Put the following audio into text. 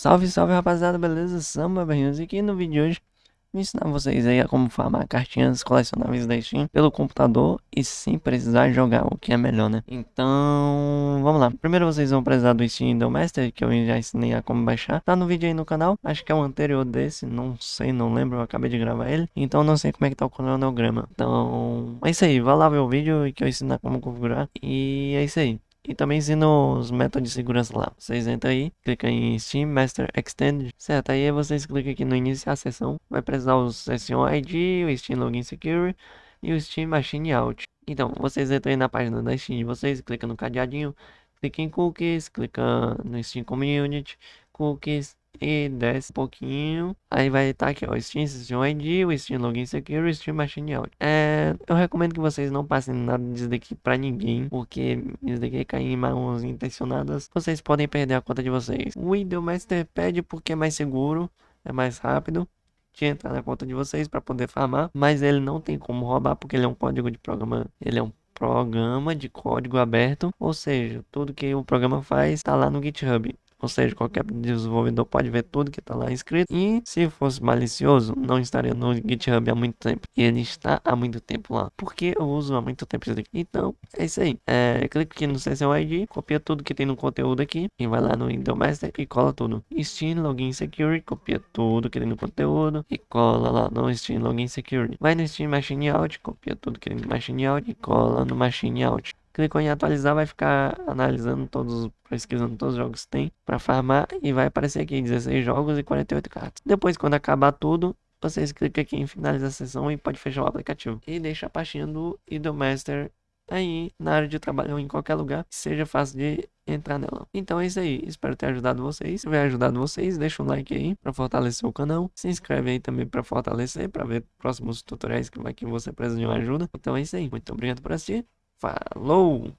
Salve, salve rapaziada, beleza? Samba Barrinhos e aqui no vídeo de hoje vou ensinar vocês aí a como farmar cartinhas colecionáveis da Steam pelo computador e sem precisar jogar, o que é melhor, né? Então, vamos lá. Primeiro vocês vão precisar do Steam do Master, que eu já ensinei a como baixar. Tá no vídeo aí no canal, acho que é o anterior desse, não sei, não lembro, eu acabei de gravar ele. Então não sei como é que tá o cronograma. Então, é isso aí, vai lá ver o vídeo que eu ensino como configurar. E é isso aí. E também ensino os métodos de segurança lá. Vocês entram aí, clica em Steam Master Extended, certo? Aí vocês clicam aqui no iniciar a sessão. Vai precisar o Session ID, o Steam Login Security e o Steam Machine Out. Então, vocês entram aí na página da Steam de vocês, clica no cadeadinho, clica em Cookies, clica no Steam Community, Cookies, e desce um pouquinho. Aí vai estar tá aqui, ó, Steam Session ID, o Steam Login Secure, o Steam Machine Audio. É, eu recomendo que vocês não passem nada disso daqui pra ninguém, porque isso daqui cair em mãos intencionadas, vocês podem perder a conta de vocês. O Windows Master pede porque é mais seguro, é mais rápido de entrar na conta de vocês para poder farmar, mas ele não tem como roubar porque ele é um código de programa, ele é um programa de código aberto, ou seja, tudo que o programa faz está lá no GitHub. Ou seja, qualquer desenvolvedor pode ver tudo que está lá escrito. E se fosse malicioso, não estaria no GitHub há muito tempo. E ele está há muito tempo lá. Porque eu uso há muito tempo isso daqui. Então, é isso aí. É, clica aqui no Session ID, copia tudo que tem no conteúdo aqui. E vai lá no Windows Master e cola tudo. Steam Login Security, copia tudo que tem no conteúdo. E cola lá no Steam Login Security. Vai no Steam Machine Out, copia tudo que tem no Machine Out e cola no Machine Out clicou em atualizar, vai ficar analisando todos, pesquisando todos os jogos que tem para farmar e vai aparecer aqui 16 jogos e 48 cartas. Depois, quando acabar tudo, vocês clicam aqui em finalizar a sessão e pode fechar o aplicativo. E deixa a pastinha do Idolmaster aí na área de trabalho ou em qualquer lugar que seja fácil de entrar nela. Então é isso aí, espero ter ajudado vocês. Se tiver ajudado vocês, deixa um like aí para fortalecer o canal. Se inscreve aí também para fortalecer, para ver próximos tutoriais que vai que você precisa de uma ajuda. Então é isso aí, muito obrigado por assistir. Falou!